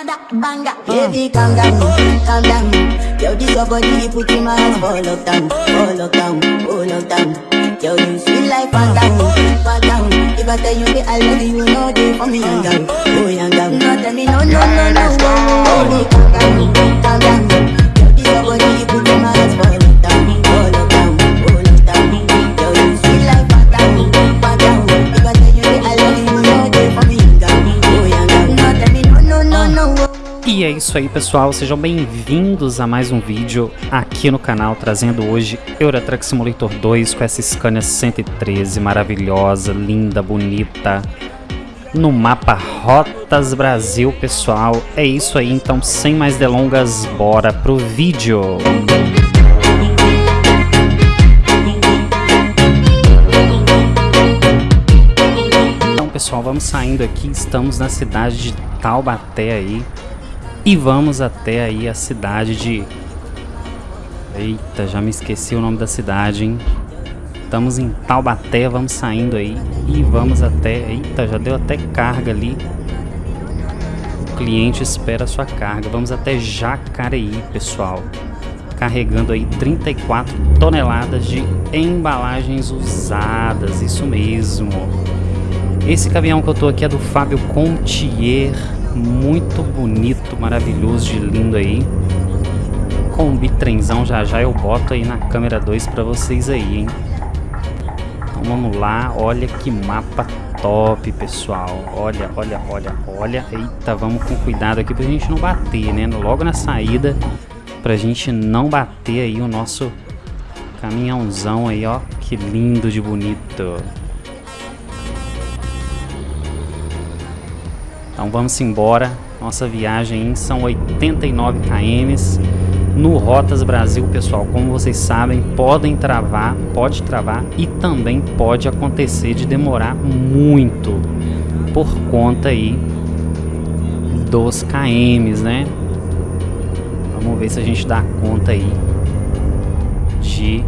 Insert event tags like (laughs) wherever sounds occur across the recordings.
Banga, baby, calm down, calm down. Yo, this your body, put in my hands for lockdown, for lockdown, for lockdown. Yo, you sweet like phantom, phantom. If I tell you that I love you, know they for me young girl, oh young girl. No, tell me no, no, no, no, no. Baby, calm down, calm down. Yo, this your body, put in my E é isso aí pessoal, sejam bem-vindos a mais um vídeo aqui no canal, trazendo hoje Euro Truck Simulator 2 com essa Scania 113 maravilhosa, linda, bonita, no mapa Rotas Brasil pessoal. É isso aí, então sem mais delongas, bora pro vídeo! Então pessoal, vamos saindo aqui, estamos na cidade de Taubaté aí, e vamos até aí a cidade de... Eita, já me esqueci o nome da cidade, hein? Estamos em Taubaté, vamos saindo aí e vamos até... Eita, já deu até carga ali. O cliente espera a sua carga. Vamos até Jacareí, pessoal. Carregando aí 34 toneladas de embalagens usadas, isso mesmo. Esse caminhão que eu tô aqui é do Fábio Contier muito bonito, maravilhoso, de lindo aí. Com o bitrenzão já já eu boto aí na câmera 2 para vocês aí, hein. Então vamos lá, olha que mapa top, pessoal. Olha, olha, olha, olha. Eita, vamos com cuidado aqui pra gente não bater, né? Logo na saída, pra gente não bater aí o nosso caminhãozão aí, ó. Que lindo de bonito. Então vamos embora. Nossa viagem são 89 km no Rotas Brasil, pessoal. Como vocês sabem, podem travar, pode travar e também pode acontecer de demorar muito por conta aí dos KMs, né? Vamos ver se a gente dá conta aí de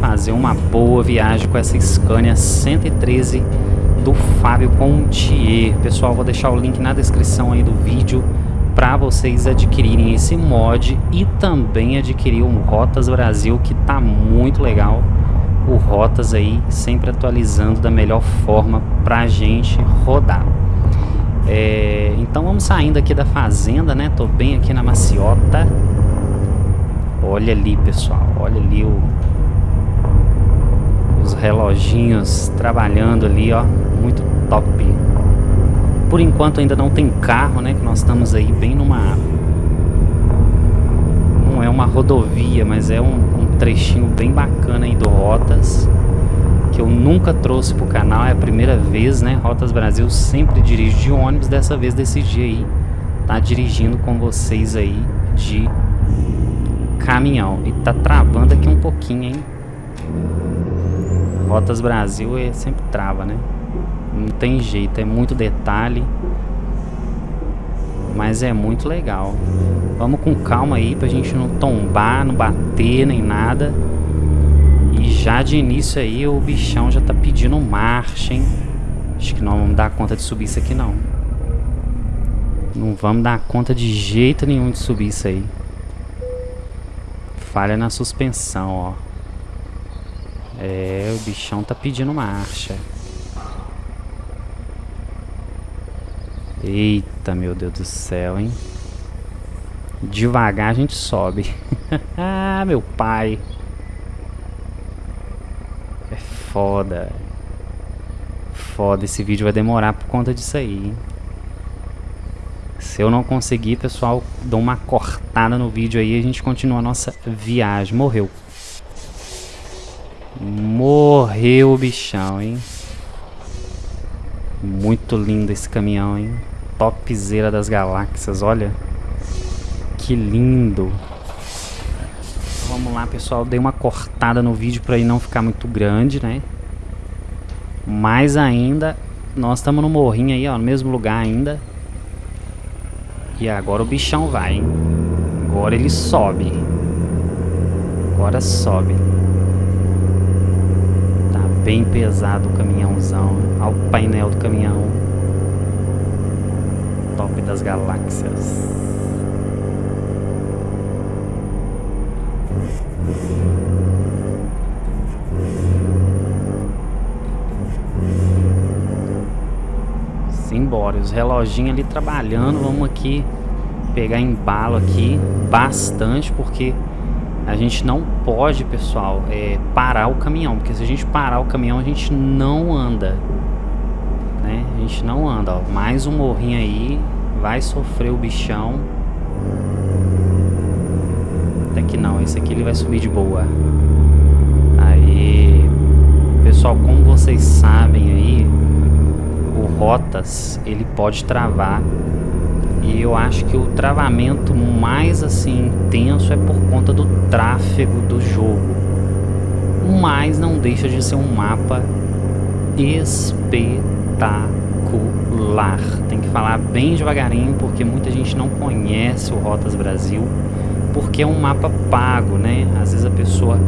fazer uma boa viagem com essa Scania 113 do Fábio Contier. Pessoal, vou deixar o link na descrição aí do vídeo para vocês adquirirem esse mod e também adquirir um Rotas Brasil que tá muito legal. O Rotas aí sempre atualizando da melhor forma pra gente rodar. É, então vamos saindo aqui da fazenda, né? Tô bem aqui na maciota. Olha ali, pessoal. Olha ali o, os reloginhos trabalhando ali, ó muito top. Por enquanto ainda não tem carro, né? Que nós estamos aí bem numa... Não é uma rodovia, mas é um, um trechinho bem bacana aí do Rotas. Que eu nunca trouxe pro canal, é a primeira vez, né? Rotas Brasil sempre dirige de ônibus, dessa vez decidi aí tá dirigindo com vocês aí de caminhão. E tá travando aqui um pouquinho, hein? Rotas Brasil é sempre trava, né? Não tem jeito, é muito detalhe. Mas é muito legal. Vamos com calma aí pra gente não tombar, não bater nem nada. E já de início aí o bichão já tá pedindo marcha, hein? Acho que não vamos dar conta de subir isso aqui não. Não vamos dar conta de jeito nenhum de subir isso aí. Falha na suspensão, ó. É, o bichão tá pedindo marcha. Eita, meu Deus do céu, hein? Devagar a gente sobe. ah, (laughs) meu pai. É foda. Foda, esse vídeo vai demorar por conta disso aí, hein? Se eu não conseguir, pessoal, dou uma cortada no vídeo aí e a gente continua a nossa viagem. Morreu. Morreu o bichão, hein? Muito lindo esse caminhão, hein? Topzera das galáxias, olha. Que lindo. Então, vamos lá, pessoal. Dei uma cortada no vídeo para ele não ficar muito grande, né? Mais ainda, nós estamos no morrinho aí, ó, no mesmo lugar ainda. E agora o bichão vai, hein? Agora ele sobe. Agora sobe. Tá bem pesado o caminhãozão. Olha o painel do caminhão das galáxias. Simbora, os reloginhos ali trabalhando, vamos aqui pegar embalo aqui bastante, porque a gente não pode, pessoal, é, parar o caminhão, porque se a gente parar o caminhão, a gente não anda, né? A gente não anda, ó. Mais um morrinho aí, vai sofrer o bichão. Até que não, esse aqui ele vai subir de boa. Aí, pessoal, como vocês sabem aí, o Rotas, ele pode travar e eu acho que o travamento mais assim intenso é por conta do tráfego do jogo. Mas não deixa de ser um mapa espetacular. Tem que falar bem devagarinho porque muita gente não conhece o Rotas Brasil porque é um mapa pago, né? Às vezes a pessoa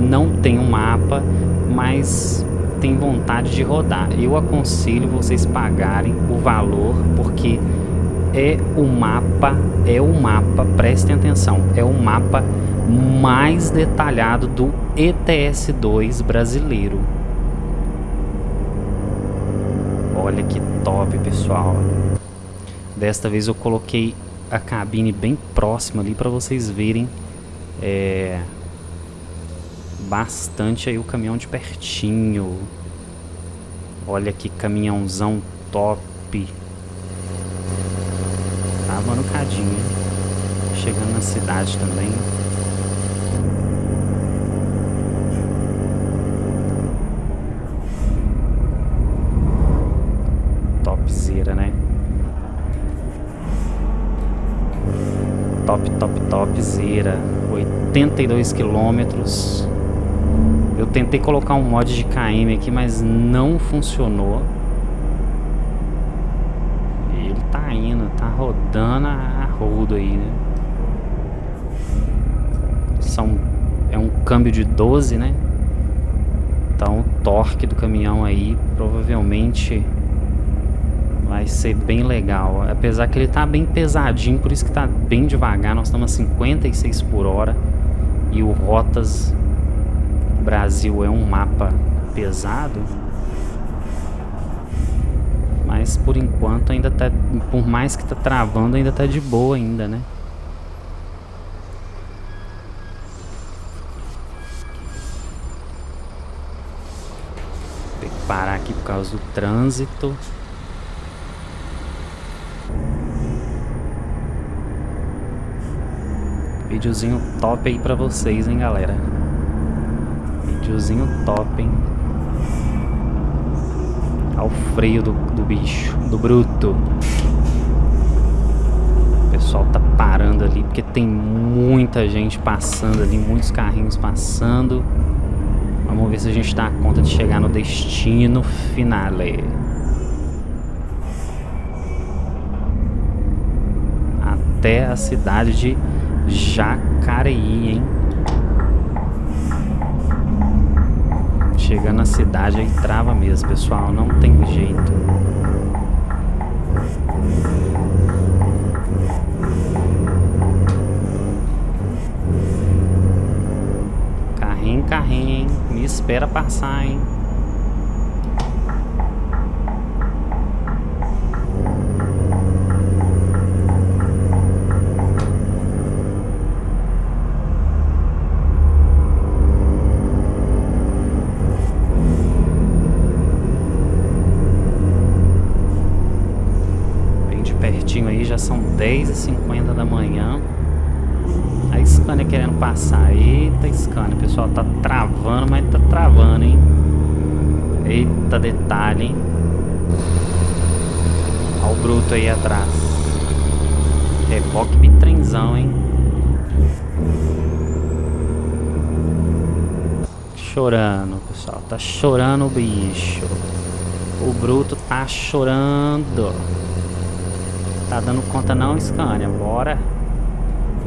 não tem um mapa, mas tem vontade de rodar. Eu aconselho vocês pagarem o valor porque é o mapa, é o mapa, prestem atenção, é o mapa mais detalhado do ETS2 brasileiro. Olha que top, pessoal. Desta vez eu coloquei a cabine bem próxima ali para vocês verem é, bastante aí o caminhão de pertinho. Olha que caminhãozão top tava no cadinho. Chegando na cidade também. 82 quilômetros. Eu tentei colocar um mod de KM aqui, mas não funcionou. rodando a rodo aí, né? São, é um câmbio de 12, né? Então o torque do caminhão aí provavelmente vai ser bem legal. Apesar que ele tá bem pesadinho, por isso que tá bem devagar. Nós estamos a 56 por hora. E o Rotas Brasil é um mapa pesado mas por enquanto ainda tá, por mais que tá travando, ainda tá de boa ainda, né? Tem que parar aqui por causa do trânsito. Videozinho top aí pra vocês, hein, galera. Videozinho top, hein ao freio do, do bicho, do bruto. O pessoal tá parando ali porque tem muita gente passando ali, muitos carrinhos passando. Vamos ver se a gente dá conta de chegar no destino finale. Até a cidade de Jacareí, hein? Chegando na cidade aí trava mesmo, pessoal. Não tem jeito. Carrinho, carrinho, hein? Me espera passar, hein? já são 10h50 da manhã. A Scania querendo Scania, o pessoal tá travando, mas tá travando, hein? Eita, detalhe, hein? Olha o bruto aí atrás. Reboque bitrenzão, hein? Chorando, pessoal. Tá chorando o bicho. O bruto tá chorando. Tá dando conta não, Scania? Bora.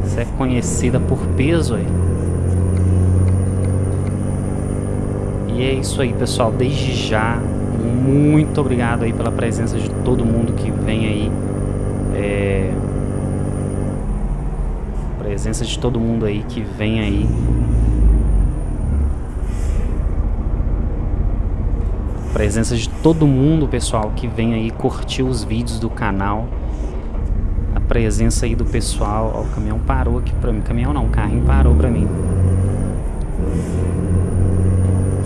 Você é conhecida por peso aí. E é isso aí, pessoal. Desde já, muito obrigado aí pela presença de todo mundo que vem aí. É... Presença de todo mundo aí que vem aí presença de todo mundo, pessoal, que vem aí curtir os vídeos do canal. A presença aí do pessoal. Ó, o caminhão parou aqui pra mim. Caminhão não, o carrinho parou pra mim.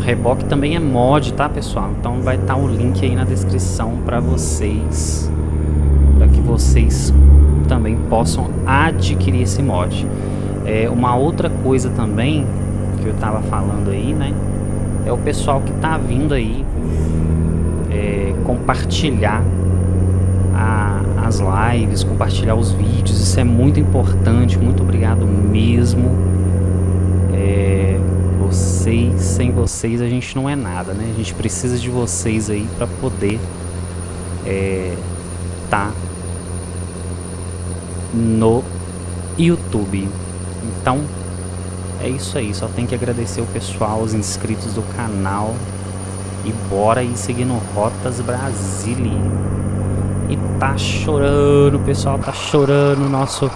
Reboque também é mod, tá, pessoal? Então vai estar tá o link aí na descrição pra vocês. Pra que vocês também possam adquirir esse mod. É, uma outra coisa também que eu tava falando aí, né? É o pessoal que tá vindo aí é, compartilhar a, as lives, compartilhar os vídeos. Isso é muito importante. Muito obrigado mesmo. Vocês, sem vocês a gente não é nada, né? A gente precisa de vocês aí para poder é, tá no YouTube. Então, é isso aí. Só tem que agradecer o pessoal, os inscritos do canal. E bora ir seguindo Rotas Brasília. E tá chorando, o pessoal tá chorando. Nosso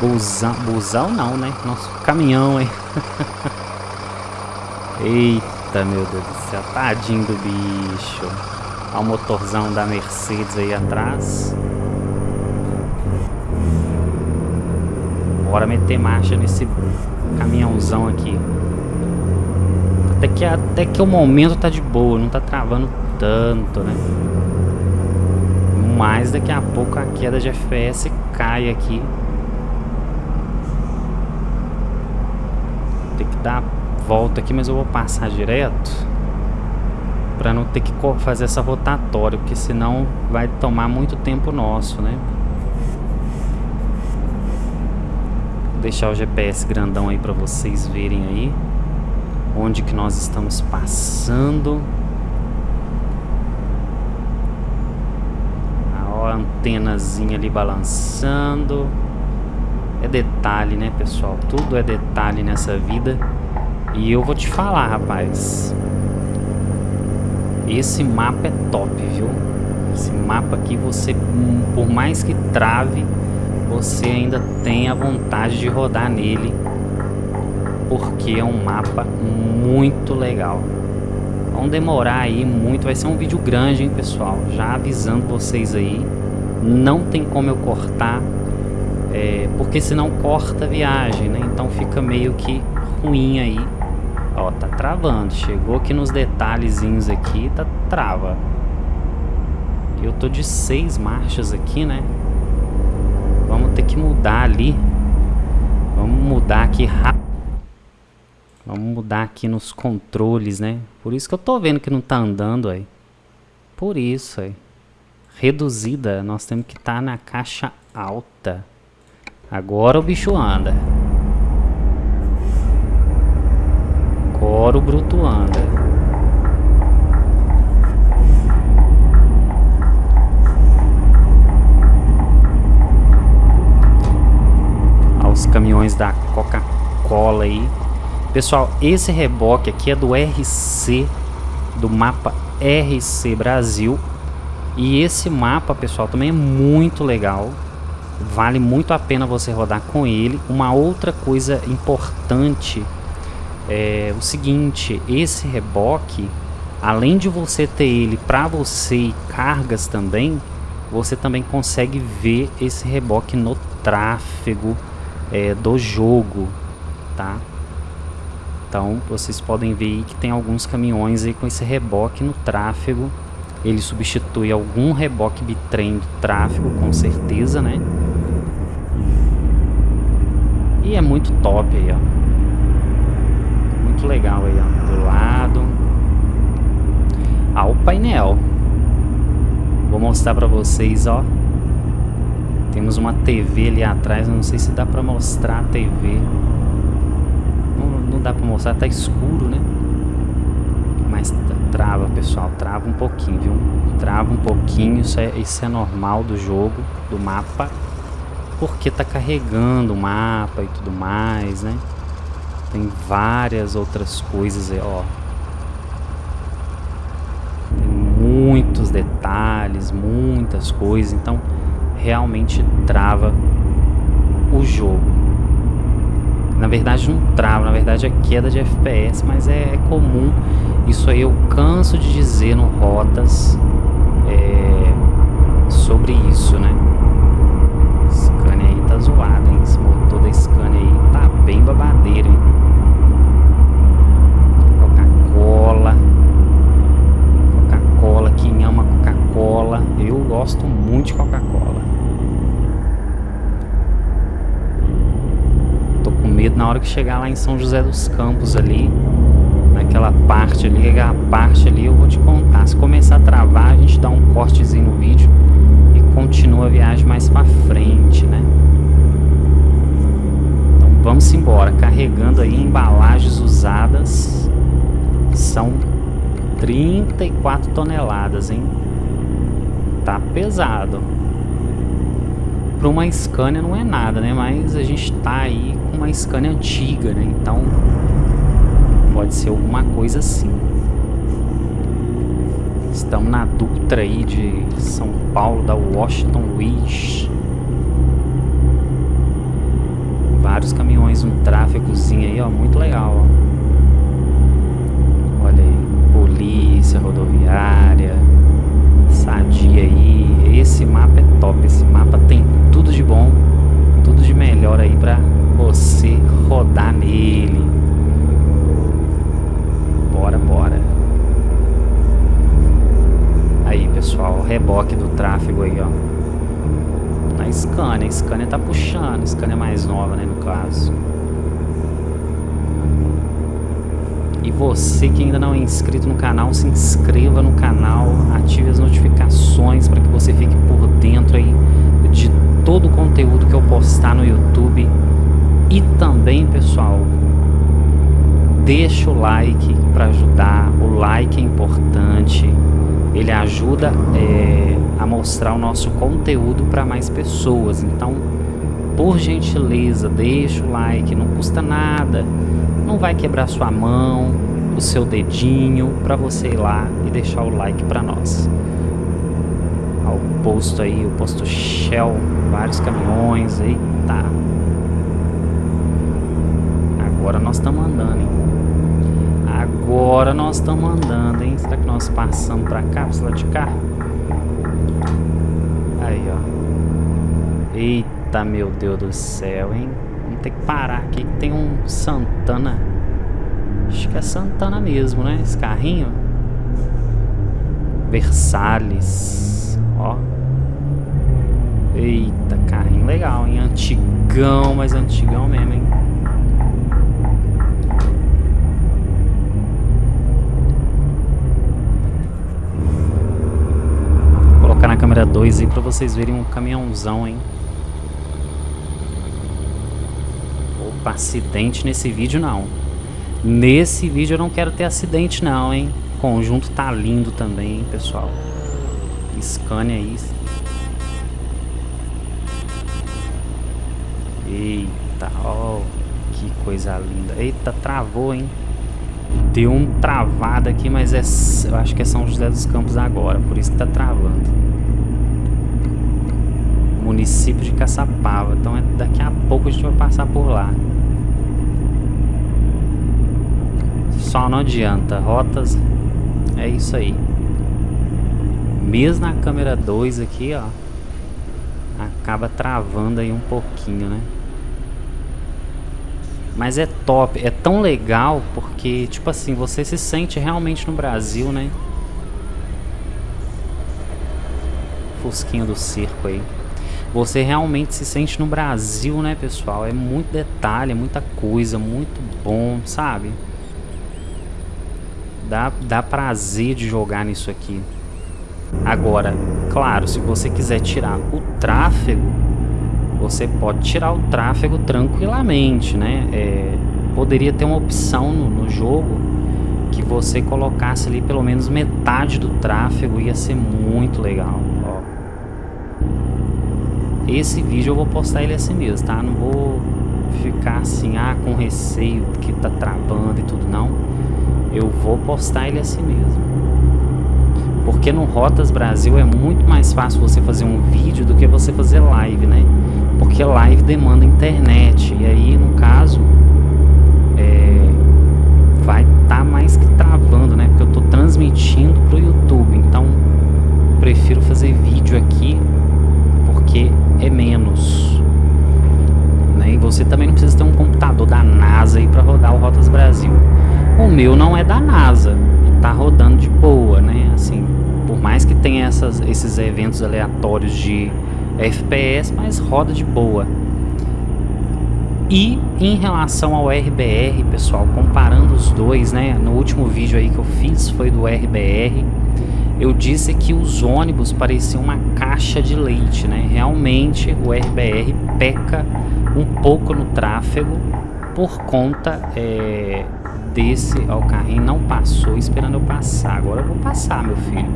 busão, busão não, né? Nosso caminhão, hein? (laughs) Eita, meu Deus do céu. Tadinho do bicho. Olha o motorzão da Mercedes aí atrás. Bora meter marcha nesse caminhãozão aqui. Até que, até que o momento tá de boa, não tá travando tanto, né? Mas daqui a pouco a queda de FPS cai aqui. Tem que dar a volta aqui, mas eu vou passar direto. Pra não ter que fazer essa rotatória, porque senão vai tomar muito tempo nosso, né? deixar o GPS grandão aí para vocês verem aí onde que nós estamos passando. A antenazinha ali balançando. É detalhe, né, pessoal? Tudo é detalhe nessa vida. E eu vou te falar, rapaz. Esse mapa é top, viu? Esse mapa aqui você, por mais que trave, você ainda tem a vontade de rodar nele porque é um mapa muito legal vão demorar aí muito vai ser um vídeo grande hein pessoal já avisando vocês aí não tem como eu cortar é, porque senão corta a viagem né então fica meio que ruim aí ó tá travando chegou aqui nos detalhezinhos aqui tá trava eu tô de seis marchas aqui né Vamos ter que mudar ali. Vamos mudar aqui rápido. Vamos mudar aqui nos controles, né? Por isso que eu tô vendo que não tá andando aí. Por isso aí. Reduzida. Nós temos que estar tá na caixa alta. Agora o bicho anda. O bruto anda. os caminhões da Coca-Cola aí. Pessoal, esse reboque aqui é do RC, do mapa RC Brasil. E esse mapa, pessoal, também é muito legal. Vale muito a pena você rodar com ele. Uma outra coisa importante é o seguinte, esse reboque, além de você ter ele para você e cargas também, você também consegue ver esse reboque no tráfego é, do jogo, tá? Então vocês podem ver que tem alguns caminhões aí com esse reboque no tráfego. Ele substitui algum reboque bitrem do tráfego, com certeza, né? E é muito top aí, ó. Muito legal aí, ó. Do lado. Ah, o painel. Vou mostrar pra vocês, ó. Temos uma TV ali atrás, não sei se dá pra mostrar a TV. Não, não dá pra mostrar, tá escuro, né? Mas trava, pessoal, trava um pouquinho, viu? Trava um pouquinho, isso é, isso é normal do jogo, do mapa. Porque tá carregando o mapa e tudo mais, né? Tem várias outras coisas aí, ó. Tem muitos detalhes, muitas coisas, então realmente trava o jogo. Na verdade não trava, na verdade é queda de FPS, mas é, é comum. Isso aí eu canso de dizer no Rotas é, sobre isso, né? Scania aí tá zoado, hein? Esse motor da Scania aí tá bem babadeiro, hein? Coca-Cola. Coca-Cola, quem ama Coca-Cola. Eu gosto muito de Coca-Cola. Tô com medo na hora que chegar lá em São José dos Campos ali. Naquela parte ali, aquela parte ali eu vou te contar. Se começar a travar, a gente dá um cortezinho no vídeo e continua a viagem mais pra frente, né? Então vamos embora, carregando aí embalagens usadas. São 34 toneladas, hein? Tá pesado. Para uma Scania não é nada, né? Mas a gente tá aí com uma Scania antiga, né? Então pode ser alguma coisa assim. Estamos na Dutra aí de São Paulo, da Washington Wish. Vários caminhões, um tráfegozinho aí, ó, muito legal, ó. Olha aí, polícia rodoviária, sadia aí. Esse mapa é top, esse mapa tem tudo de bom, tudo de melhor aí pra você rodar nele. Bora, bora. Aí, pessoal, reboque do tráfego aí, ó. A Scania, a Scania tá puxando, a Scania é mais nova, né, no caso. E você que ainda não é inscrito no canal, se inscreva no canal, ative as notificações para que você fique por dentro aí de todo o conteúdo que eu postar no YouTube. E também, pessoal, deixa o like para ajudar, o like é importante, ele ajuda é, a mostrar o nosso conteúdo para mais pessoas, então por gentileza deixa o like, não custa nada, não vai quebrar sua mão, o seu dedinho para você ir lá e deixar o like para nós. O posto aí, o posto Shell, vários caminhões, eita. Agora nós estamos andando, hein? Agora nós estamos andando, hein? Será que nós passamos pra cápsula de cá? Aí, ó. Eita, meu Deus do céu, hein? Vamos ter que parar aqui que tem um Santana. Acho que é Santana mesmo, né? Esse carrinho. Versalhes. Ó. Eita, carrinho legal, hein? Antigão, mas antigão mesmo, hein? colocar na câmera 2 aí pra vocês verem um caminhãozão, hein? Opa, acidente nesse vídeo não. Nesse vídeo eu não quero ter acidente não, hein? O conjunto tá lindo também, hein, pessoal. Scania aí. Eita, ó, que coisa linda. Eita, travou, hein? Deu um travado aqui, mas é, eu acho que é São José dos Campos agora, por isso que tá travando município de Caçapava. Então é, daqui a pouco a gente vai passar por lá. Só não adianta, rotas é isso aí. Mesmo na câmera 2 aqui, ó, acaba travando aí um pouquinho, né? Mas é top, é tão legal porque, tipo assim, você se sente realmente no Brasil, né? Fusquinho do circo aí você realmente se sente no Brasil, né, pessoal? É muito detalhe, é muita coisa, muito bom, sabe? Dá, dá prazer de jogar nisso aqui. Agora, claro, se você quiser tirar o tráfego, você pode tirar o tráfego tranquilamente, né? É, poderia ter uma opção no, no jogo que você colocasse ali pelo menos metade do tráfego, ia ser muito legal. Esse vídeo eu vou postar ele assim mesmo, tá? Não vou ficar assim, ah, com receio que tá travando e tudo, não eu vou postar ele assim mesmo. Porque no Rotas Brasil é muito mais fácil você fazer um vídeo do que você fazer live, né? Porque live demanda internet, e aí no caso é, vai estar tá mais que travando, né? Porque eu estou transmitindo pro YouTube, então prefiro fazer vídeo aqui porque é menos. Né? E você também não precisa ter um computador da NASA aí para rodar o Rotas Brasil. O meu não é da NASA, tá rodando de boa, né? Assim, por mais que tenha essas, esses eventos aleatórios de FPS, mas roda de boa. E em relação ao RBR, pessoal, comparando os dois, né? No último vídeo aí que eu fiz foi do RBR. Eu disse que os ônibus pareciam uma caixa de leite, né? Realmente o RBR peca um pouco no tráfego por conta é, desse... Ó, o carrinho não passou esperando eu passar. Agora eu vou passar, meu filho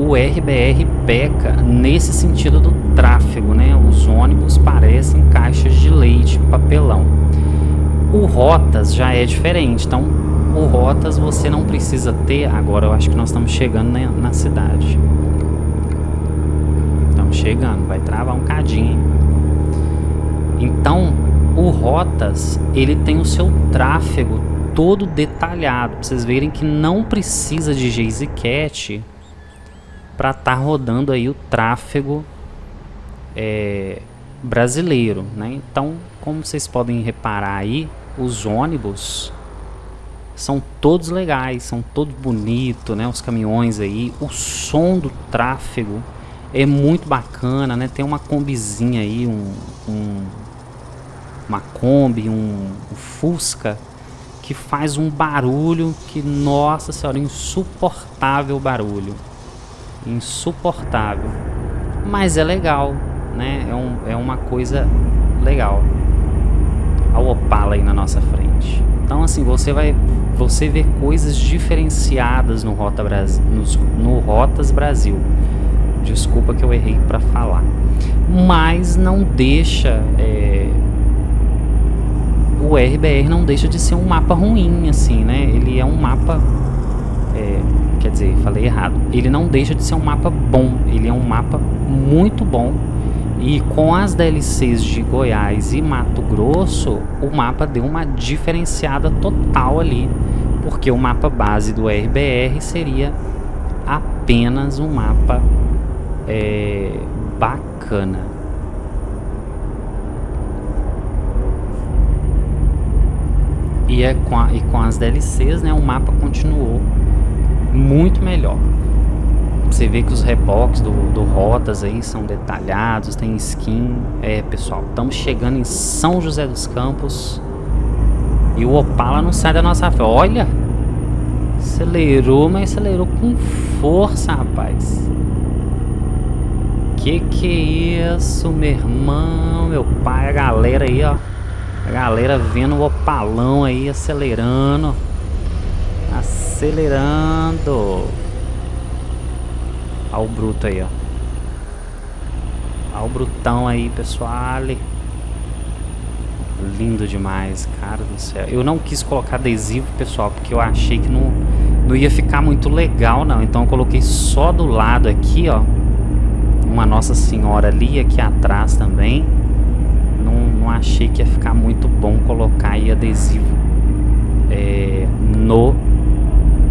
o RBR peca nesse sentido do tráfego, né? Os ônibus parecem caixas de leite, papelão. O Rotas já é diferente, então o Rotas você não precisa ter, agora eu acho que nós estamos chegando na, na cidade. Estamos chegando, vai travar um cadinho. Então, o Rotas, ele tem o seu tráfego todo detalhado, pra vocês verem que não precisa de GeezyCat para estar tá rodando aí o tráfego é, brasileiro, né? Então, como vocês podem reparar aí, os ônibus são todos legais, são todos bonitos, né? Os caminhões aí, o som do tráfego é muito bacana, né? Tem uma combizinha aí, um, um uma Kombi, um, um Fusca que faz um barulho que, nossa senhora, insuportável barulho insuportável. Mas é legal, né? É, um, é uma coisa legal. A Opala aí na nossa frente. Então assim, você vai você vê coisas diferenciadas no Rota Brasil, no Rotas Brasil. Desculpa que eu errei para falar. Mas não deixa é, o RBR não deixa de ser um mapa ruim assim, né? Ele é um mapa é, quer dizer, falei errado. Ele não deixa de ser um mapa bom, ele é um mapa muito bom. E com as DLCs de Goiás e Mato Grosso, o mapa deu uma diferenciada total ali, porque o mapa base do RBR seria apenas um mapa é, bacana. E, é com a, e com as DLCs, né, o mapa continuou muito melhor. Você vê que os reboques do, do Rotas aí são detalhados, tem skin. É, pessoal, estamos chegando em São José dos Campos. E o Opala não sai da nossa frente. Olha! Acelerou, mas acelerou com força, rapaz. Que que é isso, meu irmão, meu pai, a galera aí, ó. Galera vendo o Opalão aí acelerando. Acelerando. Olha o bruto aí, ó. Olha o brutão aí, pessoal. Lindo demais, cara do céu. Eu não quis colocar adesivo, pessoal, porque eu achei que não, não ia ficar muito legal, não. Então eu coloquei só do lado aqui, ó. Uma Nossa Senhora ali, aqui atrás também. Achei que ia ficar muito bom colocar aí adesivo é, no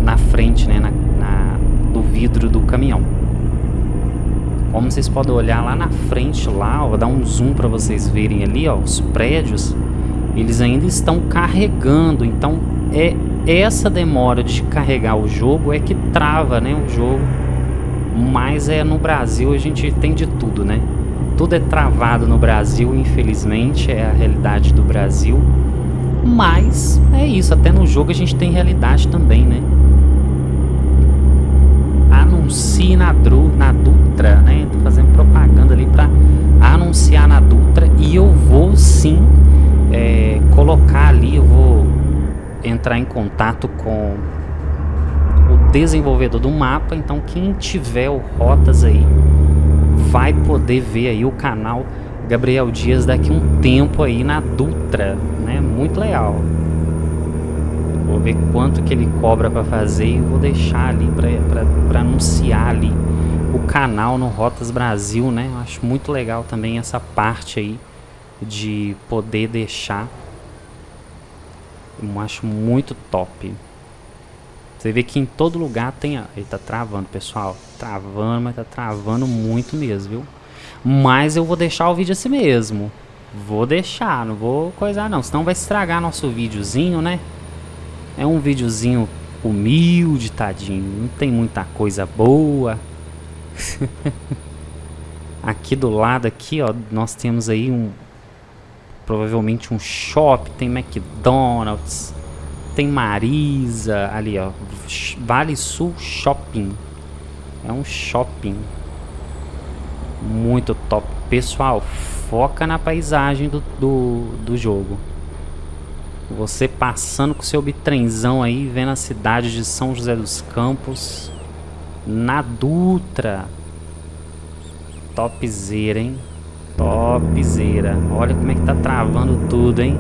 na frente, né, na, na, do vidro do caminhão. Como vocês podem olhar lá na frente, lá, ó, vou dar um zoom para vocês verem ali, ó, os prédios, eles ainda estão carregando, então é essa demora de carregar o jogo é que trava, né, o jogo. Mas é no Brasil a gente tem de tudo, né? Tudo é travado no Brasil, infelizmente, é a realidade do Brasil. Mas é isso, até no jogo a gente tem realidade também, né? anuncie na, Dru, na Dutra, né? Tô fazendo propaganda ali para anunciar na Dutra e eu vou sim é, colocar ali, eu vou entrar em contato com o desenvolvedor do mapa, então quem tiver o Rotas aí vai poder ver aí o canal Gabriel Dias daqui um tempo aí na Dutra, né? Muito legal. Vou ver quanto que ele cobra para fazer e vou deixar ali para anunciar ali o canal no Rotas Brasil, né? Eu acho muito legal também essa parte aí de poder deixar. Eu acho muito top. Você vê que em todo lugar tem... Ele tá travando, pessoal. Travando, mas tá travando muito mesmo, viu? Mas eu vou deixar o vídeo assim mesmo. Vou deixar, não vou coisar não. Senão vai estragar nosso videozinho, né? É um videozinho humilde, tadinho. Não tem muita coisa boa. (laughs) aqui do lado aqui, ó, nós temos aí um provavelmente um shopping, tem McDonald's, tem Marisa ali, ó, Vale Sul Shopping. É um shopping muito top. Pessoal, foca na paisagem do, do, do jogo. Você passando com seu bitrenzão aí, vendo a cidade de São José dos Campos. Na Dutra. Topzera, hein? Topzera. Olha como é que tá travando tudo, hein?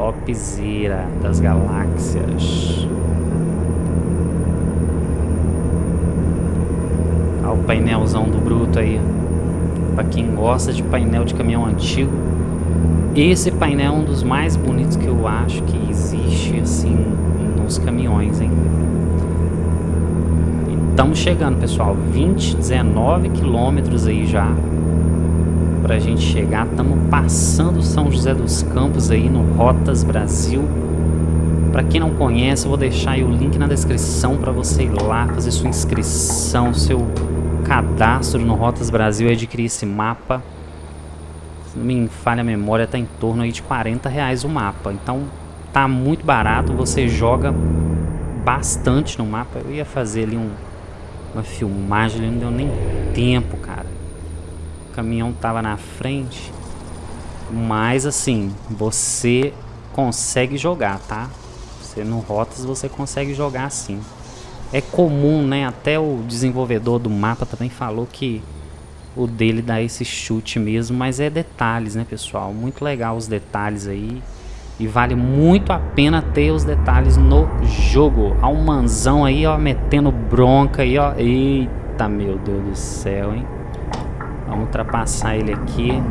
Topzera das galáxias. Olha o painelzão do Bruto aí. Pra quem gosta de painel de caminhão antigo, esse painel é um dos mais bonitos que eu acho que existe, assim, nos caminhões, hein? Estamos chegando, pessoal. 20, 19 quilômetros aí já. Pra gente chegar. Estamos passando São José dos Campos aí no Rotas Brasil. Para quem não conhece, eu vou deixar o link na descrição para você ir lá fazer sua inscrição, seu cadastro no Rotas Brasil e adquirir esse mapa se não me falha a memória, está em torno aí de 40 reais o mapa. Então tá muito barato, você joga bastante no mapa. Eu ia fazer ali um, uma filmagem, não deu nem tempo, cara. O caminhão tava na frente. Mas assim, você consegue jogar, tá? Você no Rotas você consegue jogar assim. É comum, né? Até o desenvolvedor do mapa também falou que o dele dá esse chute mesmo, mas é detalhes, né, pessoal? Muito legal os detalhes aí. E vale muito a pena ter os detalhes no jogo. Há um manzão aí, ó, metendo bronca aí, ó. Eita, meu Deus do céu, hein? Vamos ultrapassar ele aqui.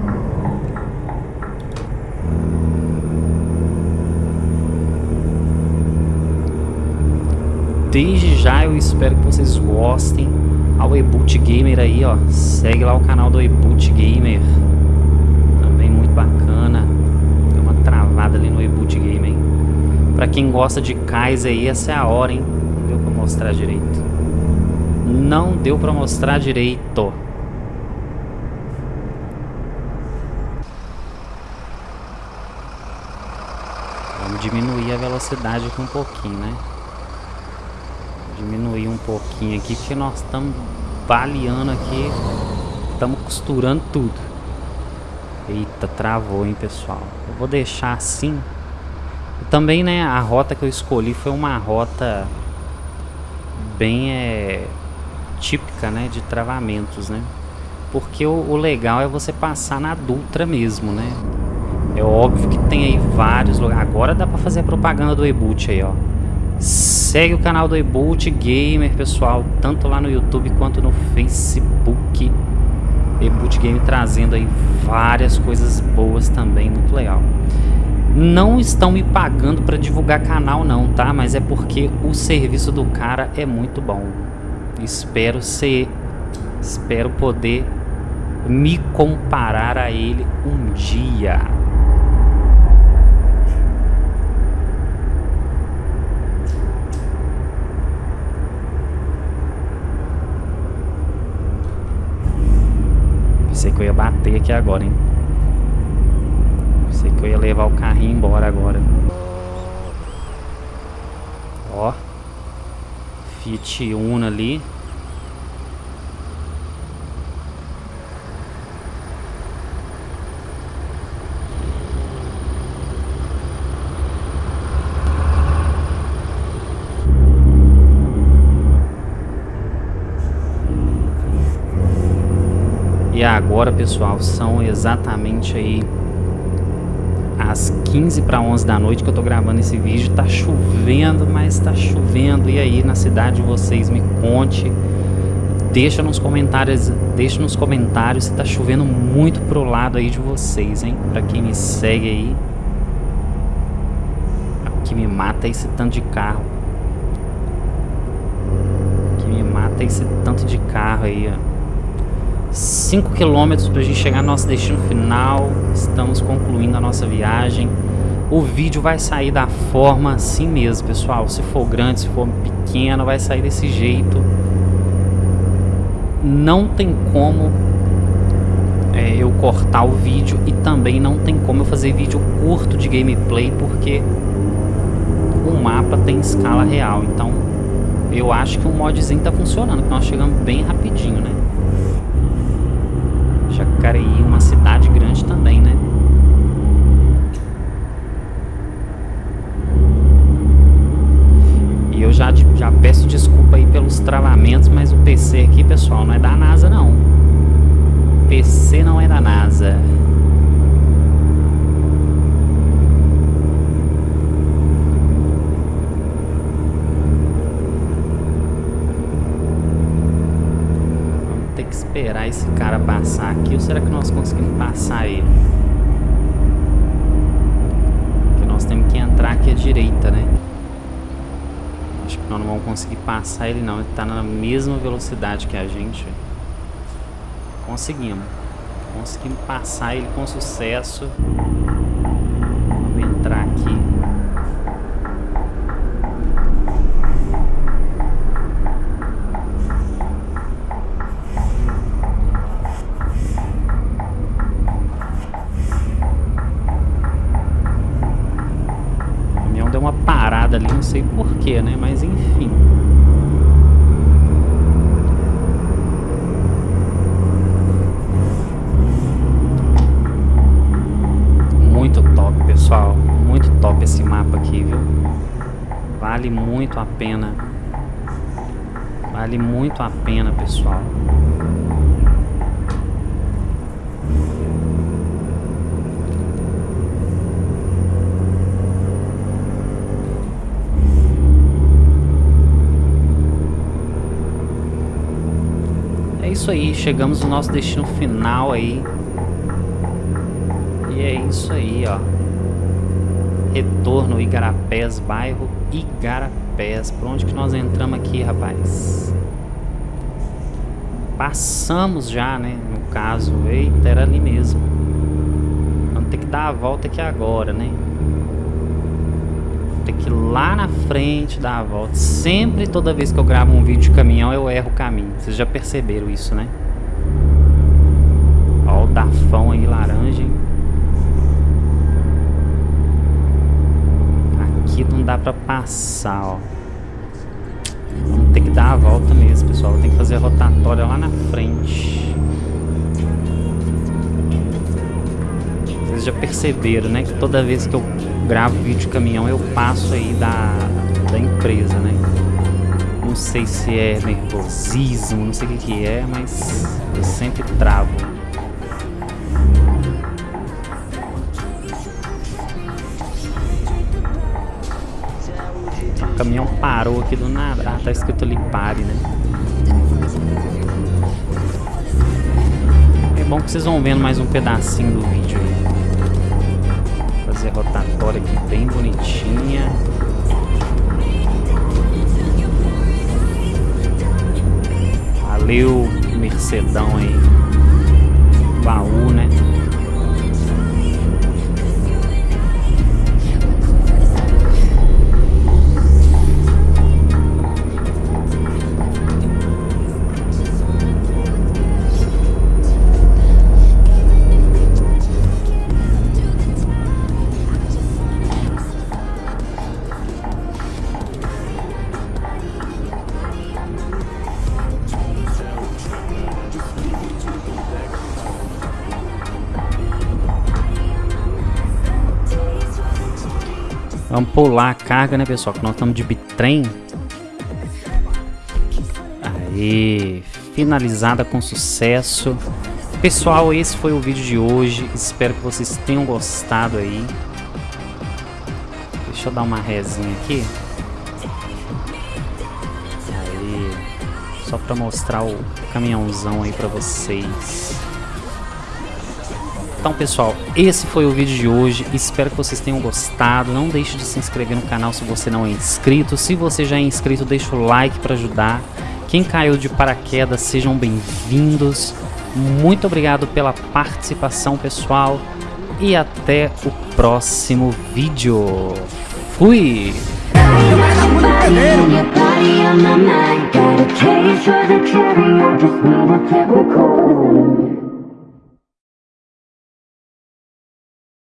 Desde já eu espero que vocês gostem ao Eboot Gamer aí, ó. Segue lá o canal do Eboot Gamer. Também muito bacana. Deu uma travada ali no Eboot Gamer? Pra quem gosta de Kais aí, essa é a hora, hein? Não deu pra mostrar direito. Não deu pra mostrar direito. Vamos diminuir a velocidade aqui um pouquinho, né? diminuir um pouquinho aqui, porque nós estamos baleando aqui, estamos costurando tudo. Eita, travou, hein, pessoal. Eu vou deixar assim. Também, né, a rota que eu escolhi foi uma rota bem é, típica, né, de travamentos, né? Porque o, o legal é você passar na Dutra mesmo, né? É óbvio que tem aí vários lugares. Agora dá pra fazer propaganda do e-boot aí, ó. Segue o canal do Eboot Gamer, pessoal, tanto lá no YouTube quanto no Facebook. Eboot Game trazendo aí várias coisas boas também, muito legal. Não estão me pagando para divulgar canal não, tá? Mas é porque o serviço do cara é muito bom. Espero ser, espero poder me comparar a ele um dia. Pensei que eu ia bater aqui agora, hein? Pensei que eu ia levar o carrinho embora agora. Ó. Fiat Uno ali. E agora, pessoal, são exatamente aí às 15 para 11 da noite que eu tô gravando esse vídeo. Tá chovendo, mas tá chovendo. E aí, na cidade de vocês, me conte. Deixa nos comentários, deixa nos comentários se tá chovendo muito pro lado aí de vocês, hein? Pra quem me segue aí. Que me mata esse tanto de carro. aguenta esse tanto de carro aí, ó. 5 km para a gente chegar no nosso destino final. Estamos concluindo a nossa viagem. O vídeo vai sair da forma assim mesmo, pessoal. Se for grande, se for pequeno, vai sair desse jeito. Não tem como é, eu cortar o vídeo e também não tem como eu fazer vídeo curto de gameplay porque o mapa tem escala real. Então eu acho que o modzinho tá funcionando, que nós chegamos bem rapidinho, né? Jacareí, uma cidade grande também, né? E eu já, já peço desculpa aí pelos travamentos, mas o PC aqui, pessoal, não é da NASA não. PC não é da NASA. Esperar esse cara passar aqui ou será que nós conseguimos passar ele? Porque nós temos que entrar aqui à direita, né? Acho que nós não vamos conseguir passar ele não, ele tá na mesma velocidade que a gente. Conseguimos. Conseguimos passar ele com sucesso. Vamos entrar aqui. ali, não sei porquê, né? Mas enfim. Muito top, pessoal. Muito top esse mapa aqui, viu? Vale muito a pena. Vale muito a pena, pessoal. Isso aí, chegamos no nosso destino final aí. E é isso aí, ó. Retorno Igarapés, bairro Igarapés. Por onde que nós entramos aqui, rapaz? Passamos já, né? No caso, eita, era ali mesmo. Vamos ter que dar a volta aqui agora, né? Ter que ir lá na frente dar a volta. Sempre, toda vez que eu gravo um vídeo de caminhão, eu erro o caminho. Vocês já perceberam isso, né? Ó o Dafão aí, laranja. Aqui não dá pra passar, ó. Vamos ter que dar a volta mesmo, pessoal. Tem que fazer a rotatória lá na frente. Vocês já perceberam, né? Que toda vez que eu gravo vídeo de caminhão, eu passo aí da, da empresa, né? Não sei se é nervosismo, não sei o que, que é, mas eu sempre travo. O caminhão parou aqui do nada. Ah, tá escrito ali pare, né? É bom que vocês vão vendo mais um pedacinho do vídeo aí fazer rotatória aqui bem bonitinha. Valeu, Mercedão aí. Baú, né? Vamos pular a carga, né, pessoal? Que nós estamos de bitrem. Aí, finalizada com sucesso. Pessoal, esse foi o vídeo de hoje. Espero que vocês tenham gostado aí. Deixa eu dar uma resinha aqui. Aí, só para mostrar o caminhãozão aí para vocês. Então pessoal, esse foi o vídeo de hoje, espero que vocês tenham gostado, não deixe de se inscrever no canal se você não é inscrito, se você já é inscrito deixa o like para ajudar, quem caiu de paraquedas sejam bem-vindos, muito obrigado pela participação pessoal. E até o próximo vídeo, fui! body on my mind Got a for the just a typical